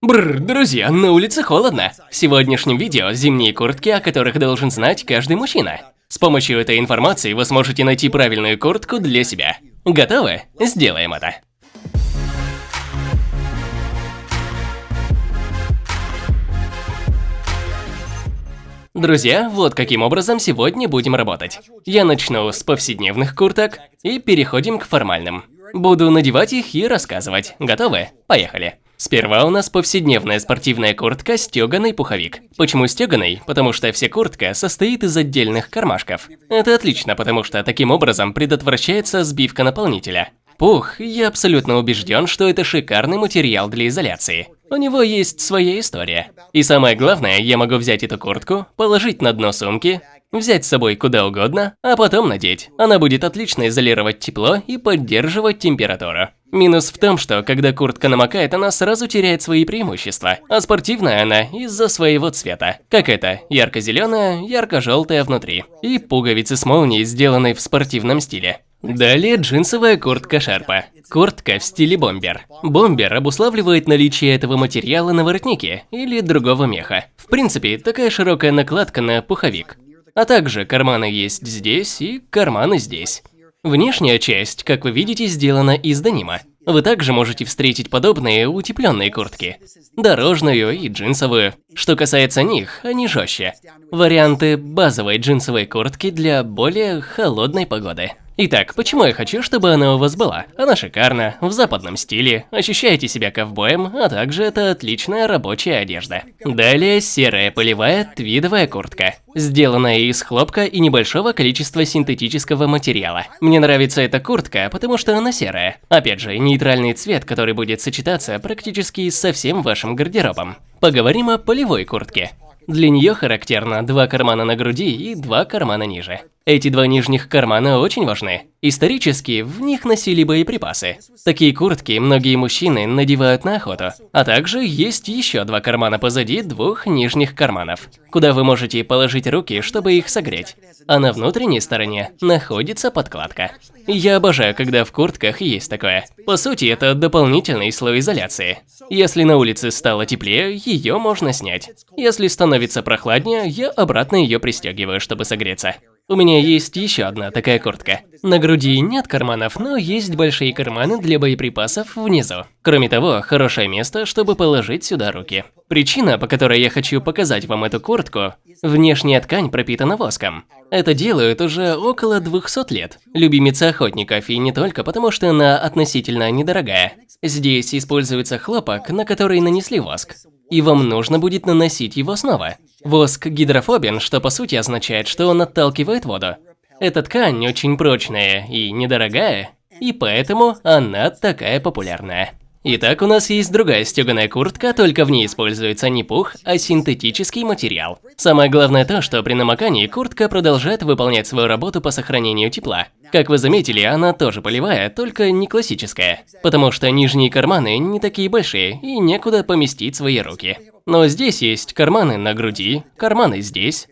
Бррр, друзья, на улице холодно. В сегодняшнем видео зимние куртки, о которых должен знать каждый мужчина. С помощью этой информации вы сможете найти правильную куртку для себя. Готовы? Сделаем это. Друзья, вот каким образом сегодня будем работать. Я начну с повседневных курток и переходим к формальным. Буду надевать их и рассказывать. Готовы? Поехали. Сперва у нас повседневная спортивная куртка стеганый пуховик. Почему стеганый? Потому что вся куртка состоит из отдельных кармашков. Это отлично, потому что таким образом предотвращается сбивка наполнителя. Пух, я абсолютно убежден, что это шикарный материал для изоляции. У него есть своя история. И самое главное, я могу взять эту куртку, положить на дно сумки, взять с собой куда угодно, а потом надеть. Она будет отлично изолировать тепло и поддерживать температуру. Минус в том, что когда куртка намокает, она сразу теряет свои преимущества, а спортивная она из-за своего цвета. Как это, ярко-зеленая, ярко-желтая внутри. И пуговицы с молнией, сделанные в спортивном стиле. Далее джинсовая куртка Шарпа. Куртка в стиле бомбер. Бомбер обуславливает наличие этого материала на воротнике или другого меха. В принципе, такая широкая накладка на пуховик. А также карманы есть здесь и карманы здесь. Внешняя часть, как вы видите, сделана из денима. Вы также можете встретить подобные утепленные куртки. Дорожную и джинсовую. Что касается них, они жестче. Варианты базовой джинсовой куртки для более холодной погоды. Итак, почему я хочу, чтобы она у вас была? Она шикарна, в западном стиле, ощущаете себя ковбоем, а также это отличная рабочая одежда. Далее серая полевая твидовая куртка, сделанная из хлопка и небольшого количества синтетического материала. Мне нравится эта куртка, потому что она серая. Опять же, нейтральный цвет, который будет сочетаться практически со всем вашим гардеробом. Поговорим о полевой куртке. Для нее характерно два кармана на груди и два кармана ниже. Эти два нижних кармана очень важны. Исторически в них носили боеприпасы. Такие куртки многие мужчины надевают на охоту. А также есть еще два кармана позади двух нижних карманов, куда вы можете положить руки, чтобы их согреть. А на внутренней стороне находится подкладка. Я обожаю, когда в куртках есть такое. По сути, это дополнительный слой изоляции. Если на улице стало теплее, ее можно снять. Если становится прохладнее, я обратно ее пристегиваю, чтобы согреться. У меня есть еще одна такая куртка. На груди нет карманов, но есть большие карманы для боеприпасов внизу. Кроме того, хорошее место, чтобы положить сюда руки. Причина, по которой я хочу показать вам эту куртку – внешняя ткань пропитана воском. Это делают уже около 200 лет. Любимица охотников, и не только потому, что она относительно недорогая. Здесь используется хлопок, на который нанесли воск и вам нужно будет наносить его снова. Воск гидрофобен, что по сути означает, что он отталкивает воду. Эта ткань очень прочная и недорогая, и поэтому она такая популярная. Итак, у нас есть другая стеганая куртка, только в ней используется не пух, а синтетический материал. Самое главное то, что при намокании куртка продолжает выполнять свою работу по сохранению тепла. Как вы заметили, она тоже полевая, только не классическая. Потому что нижние карманы не такие большие и некуда поместить свои руки. Но здесь есть карманы на груди, карманы здесь.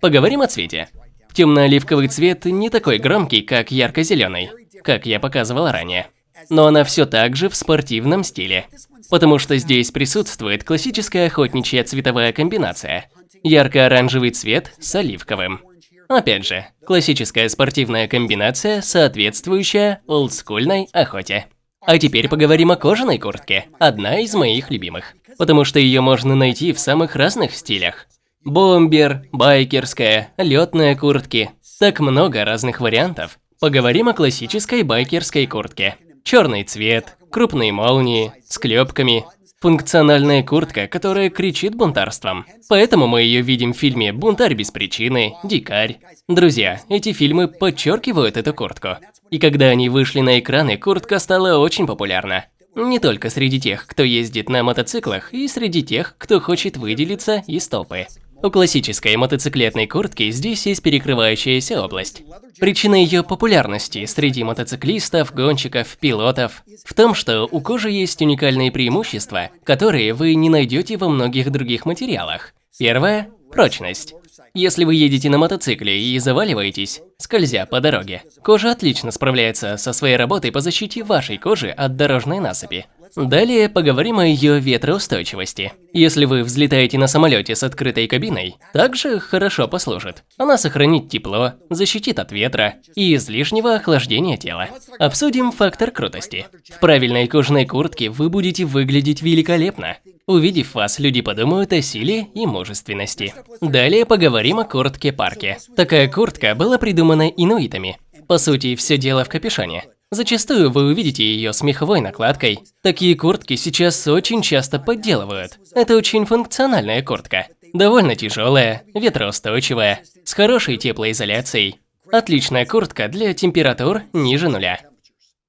Поговорим о цвете. Темно-оливковый цвет не такой громкий, как ярко-зеленый, как я показывал ранее но она все так же в спортивном стиле. Потому что здесь присутствует классическая охотничья цветовая комбинация. Ярко-оранжевый цвет с оливковым. Опять же, классическая спортивная комбинация, соответствующая олдскульной охоте. А теперь поговорим о кожаной куртке, одна из моих любимых. Потому что ее можно найти в самых разных стилях. Бомбер, байкерская, летные куртки. Так много разных вариантов. Поговорим о классической байкерской куртке. Черный цвет, крупные молнии, с клепками, функциональная куртка, которая кричит бунтарством. Поэтому мы ее видим в фильме «Бунтарь без причины», «Дикарь». Друзья, эти фильмы подчеркивают эту куртку. И когда они вышли на экраны, куртка стала очень популярна. Не только среди тех, кто ездит на мотоциклах, и среди тех, кто хочет выделиться из толпы. У классической мотоциклетной куртки здесь есть перекрывающаяся область. Причина ее популярности среди мотоциклистов, гонщиков, пилотов в том, что у кожи есть уникальные преимущества, которые вы не найдете во многих других материалах. Первое – прочность. Если вы едете на мотоцикле и заваливаетесь, скользя по дороге, кожа отлично справляется со своей работой по защите вашей кожи от дорожной насыпи. Далее поговорим о ее ветроустойчивости. Если вы взлетаете на самолете с открытой кабиной, также хорошо послужит. Она сохранит тепло, защитит от ветра и излишнего охлаждения тела. Обсудим фактор крутости. В правильной кожаной куртке вы будете выглядеть великолепно. Увидев вас, люди подумают о силе и мужественности. Далее поговорим о куртке-парке. Такая куртка была придумана инуитами. По сути, все дело в капюшоне. Зачастую вы увидите ее с меховой накладкой. Такие куртки сейчас очень часто подделывают. Это очень функциональная куртка. Довольно тяжелая, ветроустойчивая, с хорошей теплоизоляцией. Отличная куртка для температур ниже нуля.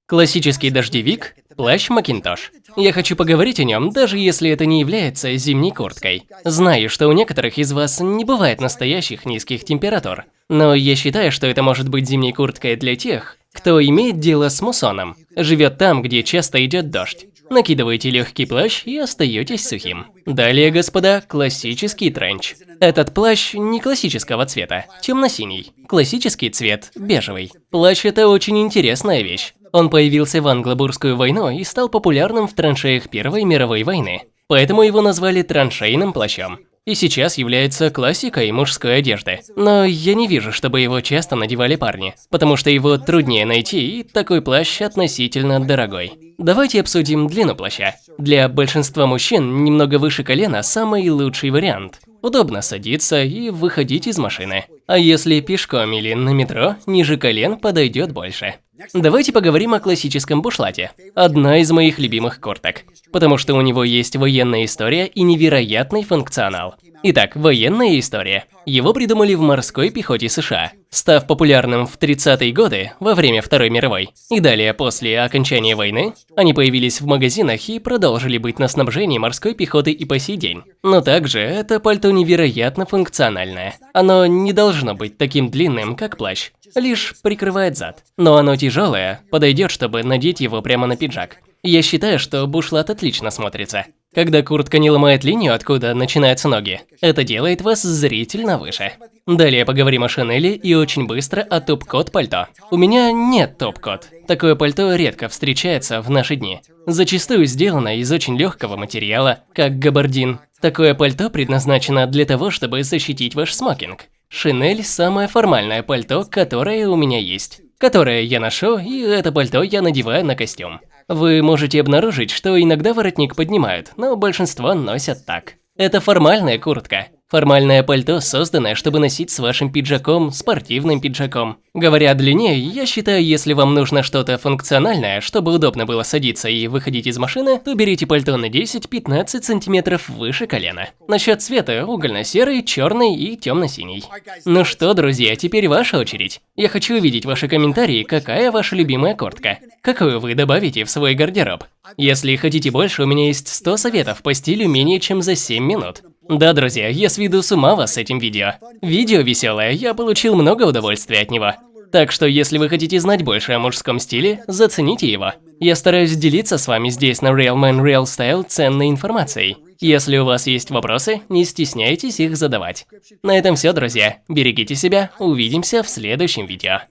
Классический дождевик – плащ Макинтош. Я хочу поговорить о нем, даже если это не является зимней курткой. Знаю, что у некоторых из вас не бывает настоящих низких температур. Но я считаю, что это может быть зимней курткой для тех, кто имеет дело с муссоном, живет там, где часто идет дождь. Накидываете легкий плащ и остаетесь сухим. Далее, господа, классический тренч. Этот плащ не классического цвета, темно-синий. Классический цвет – бежевый. Плащ – это очень интересная вещь. Он появился в Англобурскую войну и стал популярным в траншеях Первой мировой войны. Поэтому его назвали траншейным плащом и сейчас является классикой мужской одежды. Но я не вижу, чтобы его часто надевали парни, потому что его труднее найти, и такой плащ относительно дорогой. Давайте обсудим длину плаща. Для большинства мужчин немного выше колена самый лучший вариант. Удобно садиться и выходить из машины. А если пешком или на метро, ниже колен подойдет больше. Давайте поговорим о классическом бушлате. Одна из моих любимых курток. Потому что у него есть военная история и невероятный функционал. Итак, военная история. Его придумали в морской пехоте США, став популярным в 30-е годы во время Второй мировой. И далее, после окончания войны, они появились в магазинах и продолжили быть на снабжении морской пехоты и по сей день. Но также это пальто невероятно функциональное. Оно не должно быть таким длинным, как плащ, лишь прикрывает зад. Но оно тяжелое, подойдет, чтобы надеть его прямо на пиджак. Я считаю, что бушлат отлично смотрится. Когда куртка не ломает линию, откуда начинаются ноги, это делает вас зрительно выше. Далее поговорим о Шанели и очень быстро о топ-код пальто. У меня нет топ-код. Такое пальто редко встречается в наши дни. Зачастую сделано из очень легкого материала, как габардин. Такое пальто предназначено для того, чтобы защитить ваш смокинг. Шинель – самое формальное пальто, которое у меня есть. Которое я ношу, и это пальто я надеваю на костюм. Вы можете обнаружить, что иногда воротник поднимают, но большинство носят так. Это формальная куртка. Формальное пальто, созданное, чтобы носить с вашим пиджаком, спортивным пиджаком. Говоря о длине, я считаю, если вам нужно что-то функциональное, чтобы удобно было садиться и выходить из машины, то берите пальто на 10-15 сантиметров выше колена. Насчет цвета – угольно-серый, черный и темно-синий. Ну что, друзья, теперь ваша очередь. Я хочу увидеть ваши комментарии, какая ваша любимая куртка. Какую вы добавите в свой гардероб? Если хотите больше, у меня есть 100 советов по стилю менее чем за 7 минут. Да, друзья, я сведу с ума вас с этим видео. Видео веселое, я получил много удовольствия от него. Так что, если вы хотите знать больше о мужском стиле, зацените его. Я стараюсь делиться с вами здесь на Real Man Real Style ценной информацией. Если у вас есть вопросы, не стесняйтесь их задавать. На этом все, друзья. Берегите себя, увидимся в следующем видео.